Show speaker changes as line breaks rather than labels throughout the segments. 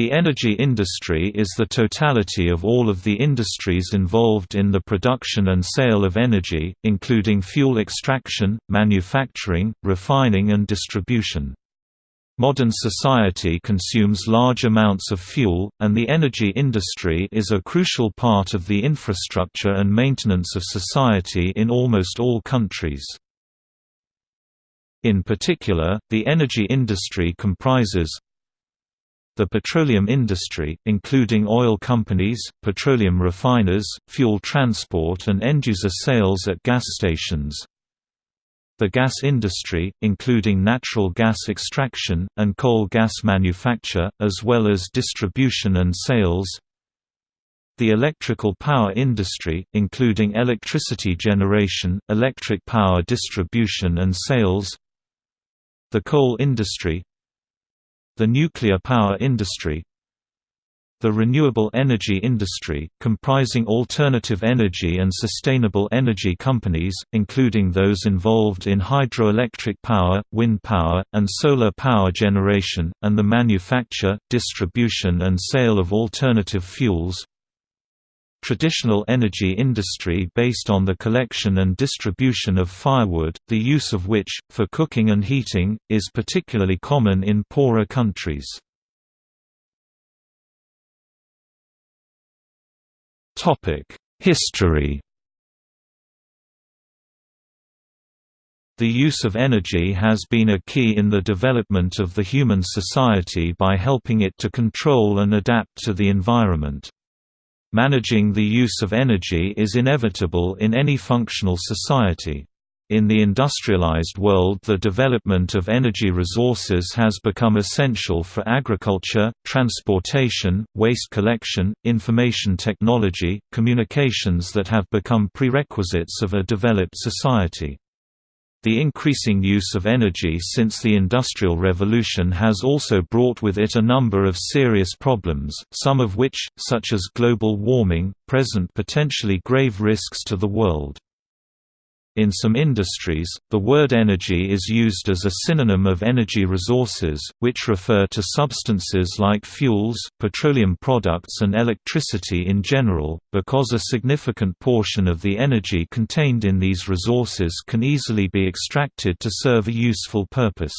The energy industry is the totality of all of the industries involved in the production and sale of energy, including fuel extraction, manufacturing, refining and distribution. Modern society consumes large amounts of fuel, and the energy industry is a crucial part of the infrastructure and maintenance of society in almost all countries. In particular, the energy industry comprises the petroleum industry, including oil companies, petroleum refiners, fuel transport and end-user sales at gas stations. The gas industry, including natural gas extraction, and coal gas manufacture, as well as distribution and sales. The electrical power industry, including electricity generation, electric power distribution and sales. The coal industry, the nuclear power industry. The renewable energy industry, comprising alternative energy and sustainable energy companies, including those involved in hydroelectric power, wind power, and solar power generation, and the manufacture, distribution and sale of alternative fuels Traditional energy industry based on the collection and distribution of firewood, the use of which, for cooking and heating, is particularly common in poorer countries. History The use of energy has been a key in the development of the human society by helping it to control and adapt to the environment. Managing the use of energy is inevitable in any functional society. In the industrialized world the development of energy resources has become essential for agriculture, transportation, waste collection, information technology, communications that have become prerequisites of a developed society. The increasing use of energy since the Industrial Revolution has also brought with it a number of serious problems, some of which, such as global warming, present potentially grave risks to the world. In some industries, the word energy is used as a synonym of energy resources, which refer to substances like fuels, petroleum products and electricity in general, because a significant portion of the energy contained in these resources can easily be extracted to serve a useful purpose.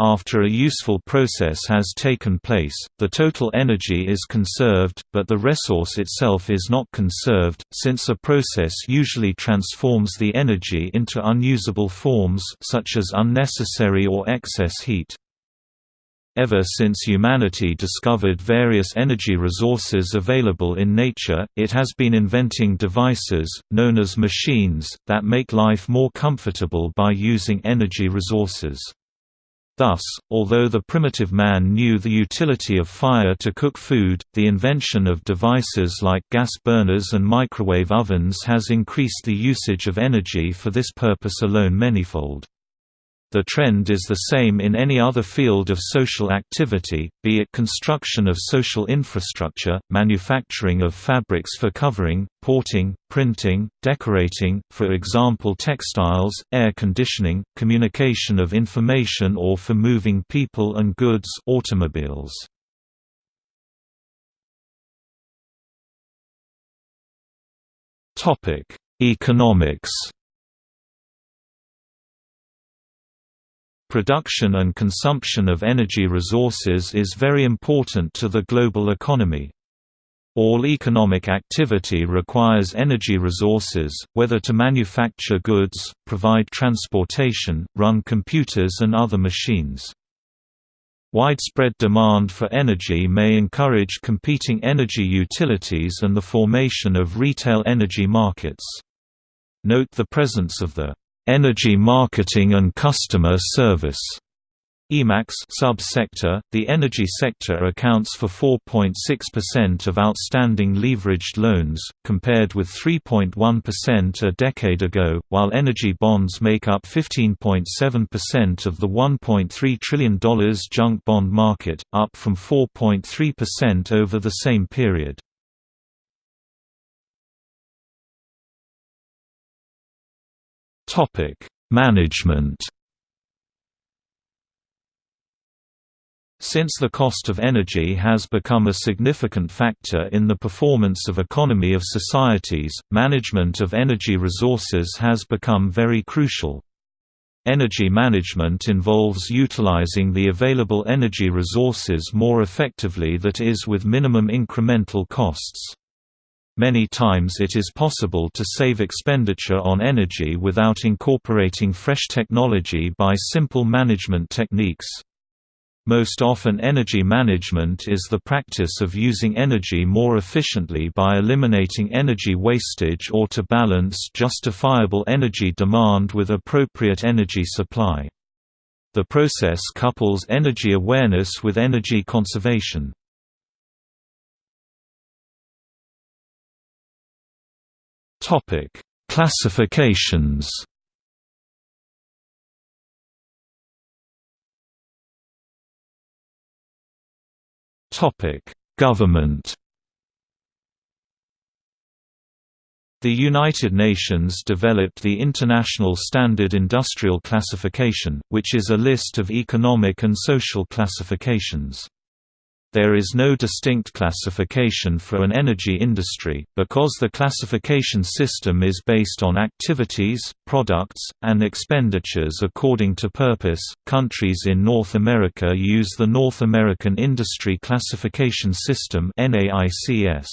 After a useful process has taken place, the total energy is conserved, but the resource itself is not conserved, since a process usually transforms the energy into unusable forms such as unnecessary or excess heat. Ever since humanity discovered various energy resources available in nature, it has been inventing devices, known as machines, that make life more comfortable by using energy resources. Thus, although the primitive man knew the utility of fire to cook food, the invention of devices like gas burners and microwave ovens has increased the usage of energy for this purpose alone manyfold. The trend is the same in any other field of social activity, be it construction of social infrastructure, manufacturing of fabrics for covering, porting, printing, decorating for example textiles, air conditioning, communication of information or for moving people and goods automobiles. Economics Production and consumption of energy resources is very important to the global economy. All economic activity requires energy resources, whether to manufacture goods, provide transportation, run computers and other machines. Widespread demand for energy may encourage competing energy utilities and the formation of retail energy markets. Note the presence of the Energy Marketing and Customer Service EMACS sub-sector, the energy sector accounts for 4.6% of outstanding leveraged loans, compared with 3.1% a decade ago, while energy bonds make up 15.7% of the $1.3 trillion junk bond market, up from 4.3% over the same period. Topic: Management. Since the cost of energy has become a significant factor in the performance of economy of societies, management of energy resources has become very crucial. Energy management involves utilizing the available energy resources more effectively that is with minimum incremental costs. Many times it is possible to save expenditure on energy without incorporating fresh technology by simple management techniques. Most often energy management is the practice of using energy more efficiently by eliminating energy wastage or to balance justifiable energy demand with appropriate energy supply. The process couples energy awareness with energy conservation. Classifications Topic: Government. The United Nations developed the International Standard Industrial Classification, which is a list of economic and social classifications. There is no distinct classification for an energy industry, because the classification system is based on activities, products, and expenditures according to purpose. Countries in North America use the North American Industry Classification System (NAICS).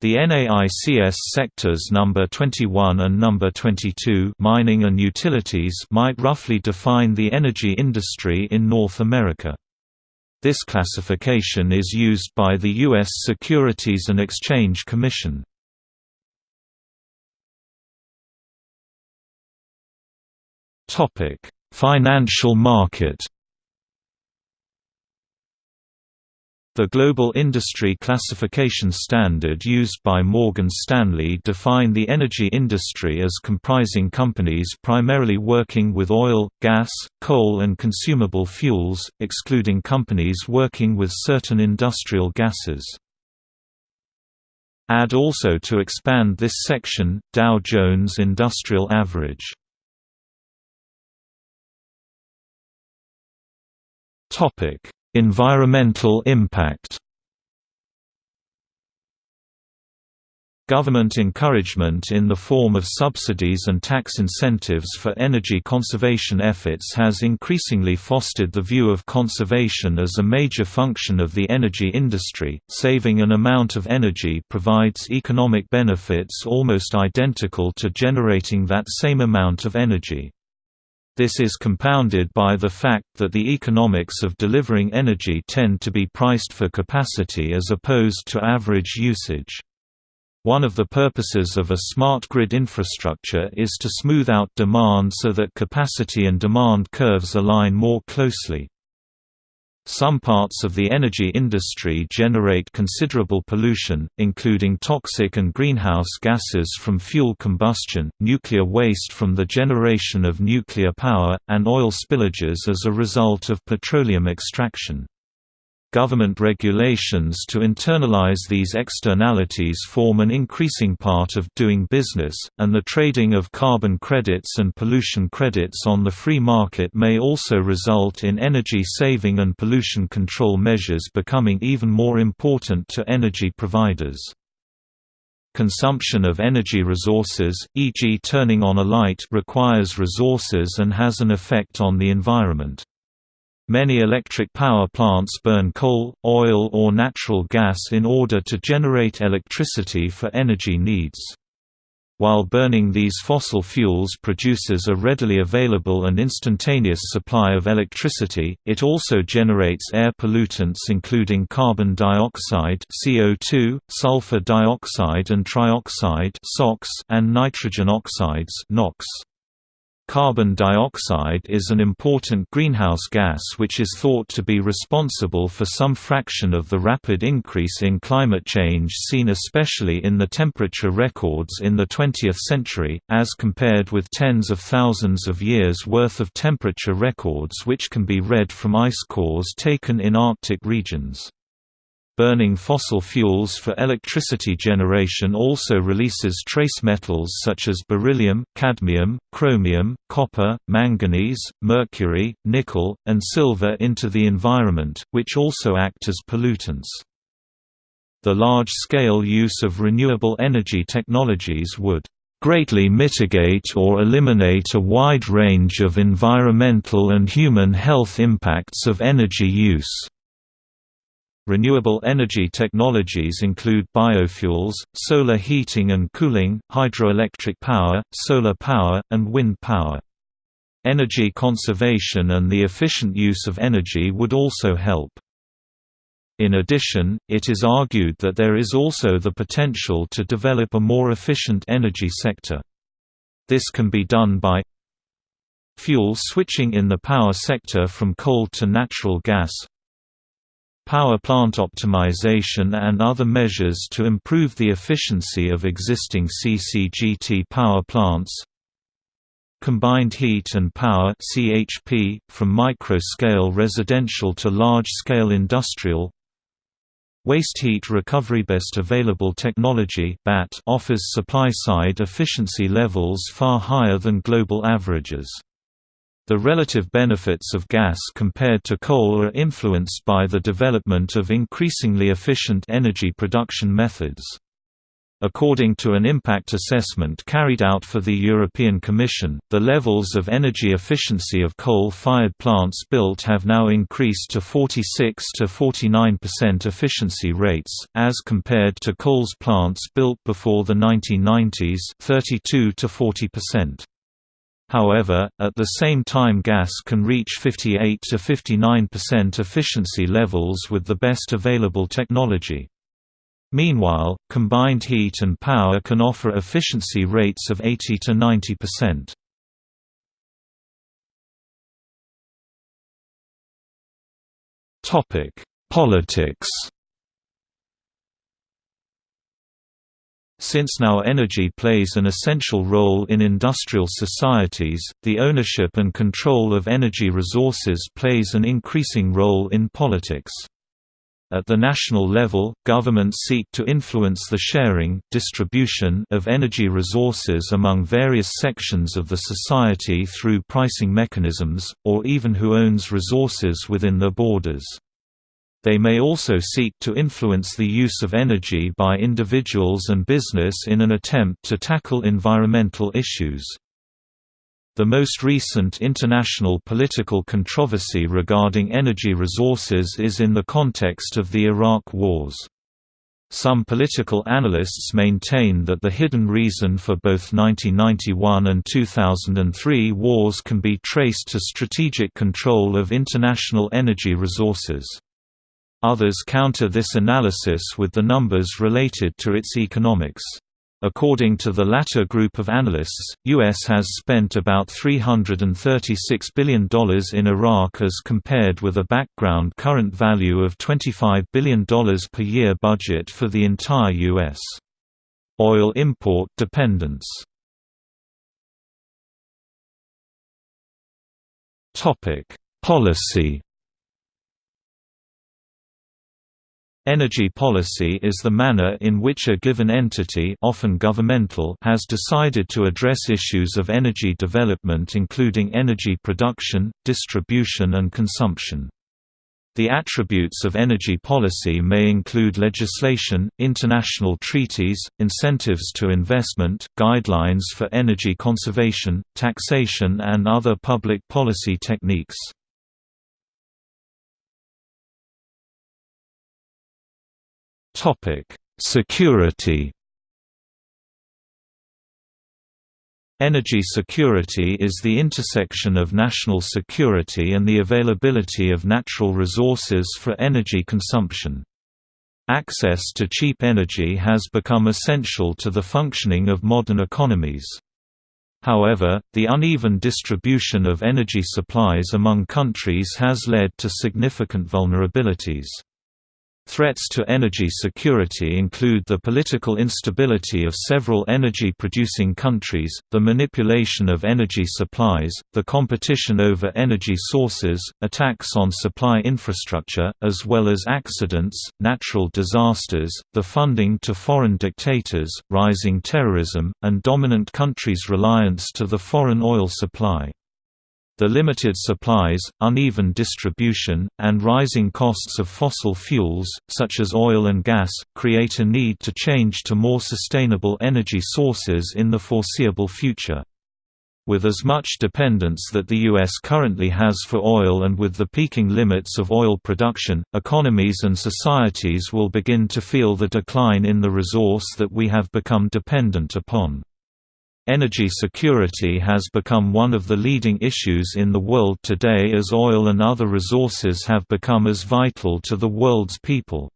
The NAICS sectors number 21 and number 22 mining and utilities might roughly define the energy industry in North America. This classification is used by the U.S. Securities and Exchange Commission. Financial market The Global Industry Classification Standard used by Morgan Stanley define the energy industry as comprising companies primarily working with oil, gas, coal and consumable fuels, excluding companies working with certain industrial gases. Add also to expand this section, Dow Jones Industrial Average. Topic Environmental impact Government encouragement in the form of subsidies and tax incentives for energy conservation efforts has increasingly fostered the view of conservation as a major function of the energy industry. Saving an amount of energy provides economic benefits almost identical to generating that same amount of energy. This is compounded by the fact that the economics of delivering energy tend to be priced for capacity as opposed to average usage. One of the purposes of a smart grid infrastructure is to smooth out demand so that capacity and demand curves align more closely. Some parts of the energy industry generate considerable pollution, including toxic and greenhouse gases from fuel combustion, nuclear waste from the generation of nuclear power, and oil spillages as a result of petroleum extraction. Government regulations to internalize these externalities form an increasing part of doing business, and the trading of carbon credits and pollution credits on the free market may also result in energy saving and pollution control measures becoming even more important to energy providers. Consumption of energy resources, e.g. turning on a light requires resources and has an effect on the environment. Many electric power plants burn coal, oil or natural gas in order to generate electricity for energy needs. While burning these fossil fuels produces a readily available and instantaneous supply of electricity, it also generates air pollutants including carbon dioxide CO2, sulfur dioxide and trioxide and nitrogen oxides NOx. Carbon dioxide is an important greenhouse gas which is thought to be responsible for some fraction of the rapid increase in climate change seen especially in the temperature records in the 20th century, as compared with tens of thousands of years' worth of temperature records which can be read from ice cores taken in Arctic regions. Burning fossil fuels for electricity generation also releases trace metals such as beryllium, cadmium, chromium, copper, manganese, mercury, nickel, and silver into the environment, which also act as pollutants. The large-scale use of renewable energy technologies would greatly mitigate or eliminate a wide range of environmental and human health impacts of energy use. Renewable energy technologies include biofuels, solar heating and cooling, hydroelectric power, solar power, and wind power. Energy conservation and the efficient use of energy would also help. In addition, it is argued that there is also the potential to develop a more efficient energy sector. This can be done by fuel switching in the power sector from coal to natural gas, power plant optimization and other measures to improve the efficiency of existing CCGT power plants Combined heat and power CHP, from micro-scale residential to large-scale industrial Waste heat recovery Best available technology BAT offers supply-side efficiency levels far higher than global averages. The relative benefits of gas compared to coal are influenced by the development of increasingly efficient energy production methods. According to an impact assessment carried out for the European Commission, the levels of energy efficiency of coal-fired plants built have now increased to 46 to 49% efficiency rates, as compared to coal's plants built before the 1990s 32 to 40%. However, at the same time gas can reach 58 to 59% efficiency levels with the best available technology. Meanwhile, combined heat and power can offer efficiency rates of 80 to 90%. Topic: Politics Since now energy plays an essential role in industrial societies, the ownership and control of energy resources plays an increasing role in politics. At the national level, governments seek to influence the sharing, distribution of energy resources among various sections of the society through pricing mechanisms, or even who owns resources within their borders. They may also seek to influence the use of energy by individuals and business in an attempt to tackle environmental issues. The most recent international political controversy regarding energy resources is in the context of the Iraq Wars. Some political analysts maintain that the hidden reason for both 1991 and 2003 wars can be traced to strategic control of international energy resources. Others counter this analysis with the numbers related to its economics. According to the latter group of analysts, U.S. has spent about $336 billion in Iraq as compared with a background current value of $25 billion per year budget for the entire U.S. Oil import dependence Policy Energy policy is the manner in which a given entity often governmental has decided to address issues of energy development including energy production, distribution and consumption. The attributes of energy policy may include legislation, international treaties, incentives to investment, guidelines for energy conservation, taxation and other public policy techniques. Topic: Security. Energy security is the intersection of national security and the availability of natural resources for energy consumption. Access to cheap energy has become essential to the functioning of modern economies. However, the uneven distribution of energy supplies among countries has led to significant vulnerabilities. Threats to energy security include the political instability of several energy-producing countries, the manipulation of energy supplies, the competition over energy sources, attacks on supply infrastructure, as well as accidents, natural disasters, the funding to foreign dictators, rising terrorism, and dominant countries' reliance to the foreign oil supply. The limited supplies, uneven distribution, and rising costs of fossil fuels, such as oil and gas, create a need to change to more sustainable energy sources in the foreseeable future. With as much dependence that the U.S. currently has for oil and with the peaking limits of oil production, economies and societies will begin to feel the decline in the resource that we have become dependent upon. Energy security has become one of the leading issues in the world today as oil and other resources have become as vital to the world's people.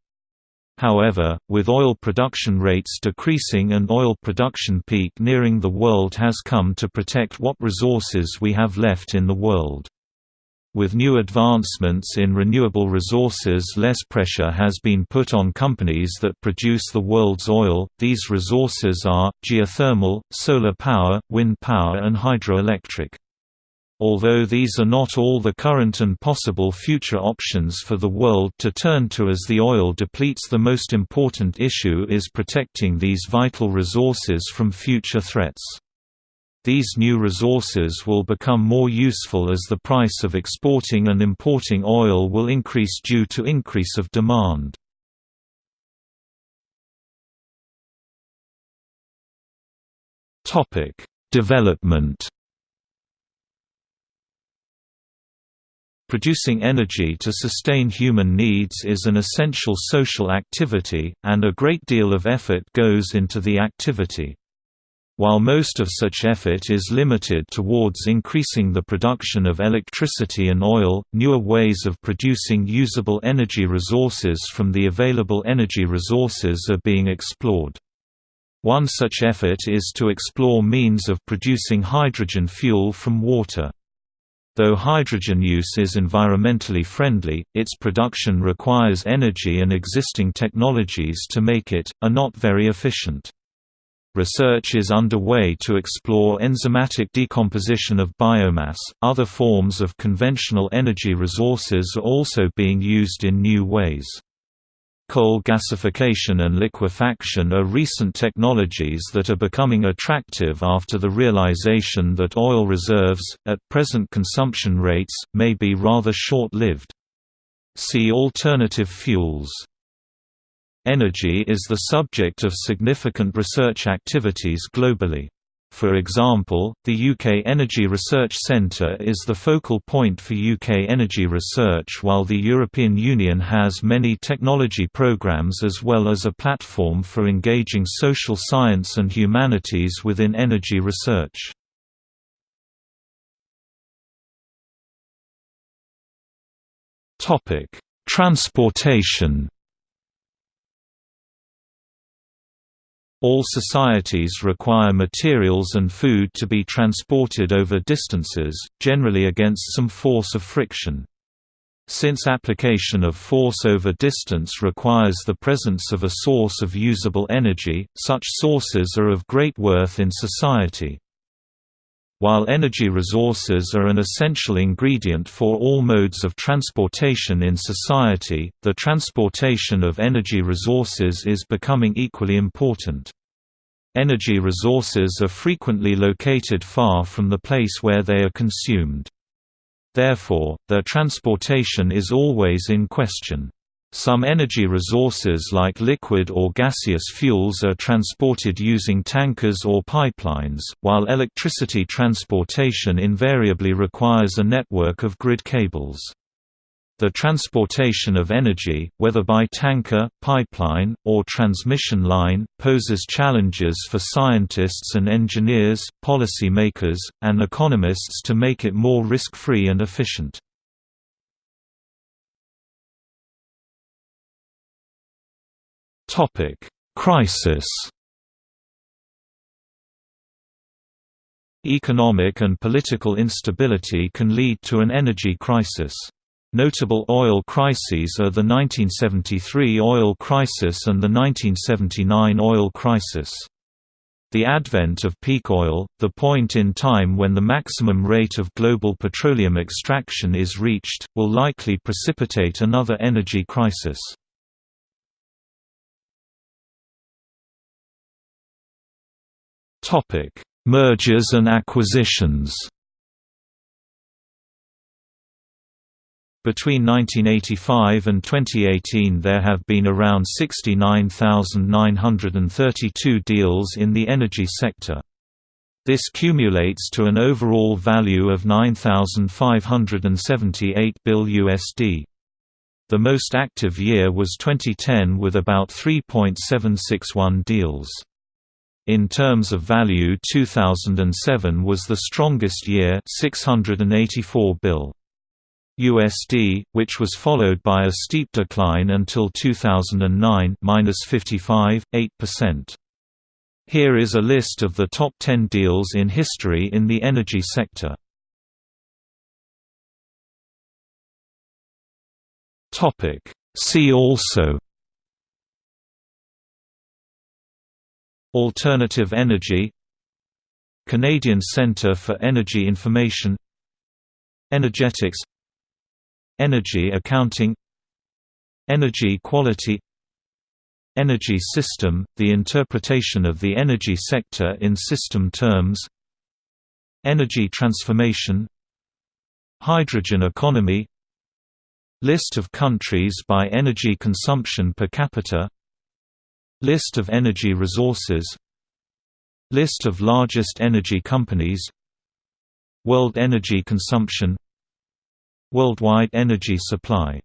However, with oil production rates decreasing and oil production peak nearing the world has come to protect what resources we have left in the world. With new advancements in renewable resources less pressure has been put on companies that produce the world's oil, these resources are, geothermal, solar power, wind power and hydroelectric. Although these are not all the current and possible future options for the world to turn to as the oil depletes the most important issue is protecting these vital resources from future threats. These new resources will become more useful as the price of exporting and importing oil will increase due to increase of demand. Development Producing energy to sustain human needs is an essential social activity, and a great deal of effort goes into the activity. While most of such effort is limited towards increasing the production of electricity and oil, newer ways of producing usable energy resources from the available energy resources are being explored. One such effort is to explore means of producing hydrogen fuel from water. Though hydrogen use is environmentally friendly, its production requires energy and existing technologies to make it, are not very efficient. Research is underway to explore enzymatic decomposition of biomass. Other forms of conventional energy resources are also being used in new ways. Coal gasification and liquefaction are recent technologies that are becoming attractive after the realization that oil reserves, at present consumption rates, may be rather short-lived. See alternative fuels. Energy is the subject of significant research activities globally. For example, the UK Energy Research Centre is the focal point for UK energy research while the European Union has many technology programmes as well as a platform for engaging social science and humanities within energy research. Transportation All societies require materials and food to be transported over distances, generally against some force of friction. Since application of force over distance requires the presence of a source of usable energy, such sources are of great worth in society. While energy resources are an essential ingredient for all modes of transportation in society, the transportation of energy resources is becoming equally important. Energy resources are frequently located far from the place where they are consumed. Therefore, their transportation is always in question. Some energy resources like liquid or gaseous fuels are transported using tankers or pipelines, while electricity transportation invariably requires a network of grid cables. The transportation of energy, whether by tanker, pipeline, or transmission line, poses challenges for scientists and engineers, policy makers, and economists to make it more risk-free and efficient. Topic: Crisis. Economic and political instability can lead to an energy crisis. Notable oil crises are the 1973 oil crisis and the 1979 oil crisis. The advent of peak oil, the point in time when the maximum rate of global petroleum extraction is reached, will likely precipitate another energy crisis. Mergers and acquisitions Between 1985 and 2018 there have been around 69,932 deals in the energy sector. This cumulates to an overall value of 9,578 bill USD. The most active year was 2010 with about 3.761 deals. In terms of value 2007 was the strongest year 684 bill. USD, which was followed by a steep decline until 2009 -55, 8%. Here is a list of the top 10 deals in history in the energy sector. See also Alternative energy Canadian Centre for Energy Information Energetics Energy accounting Energy quality Energy system – the interpretation of the energy sector in system terms Energy transformation Hydrogen economy List of countries by energy consumption per capita List of energy resources. List of largest energy companies. World energy consumption. Worldwide energy supply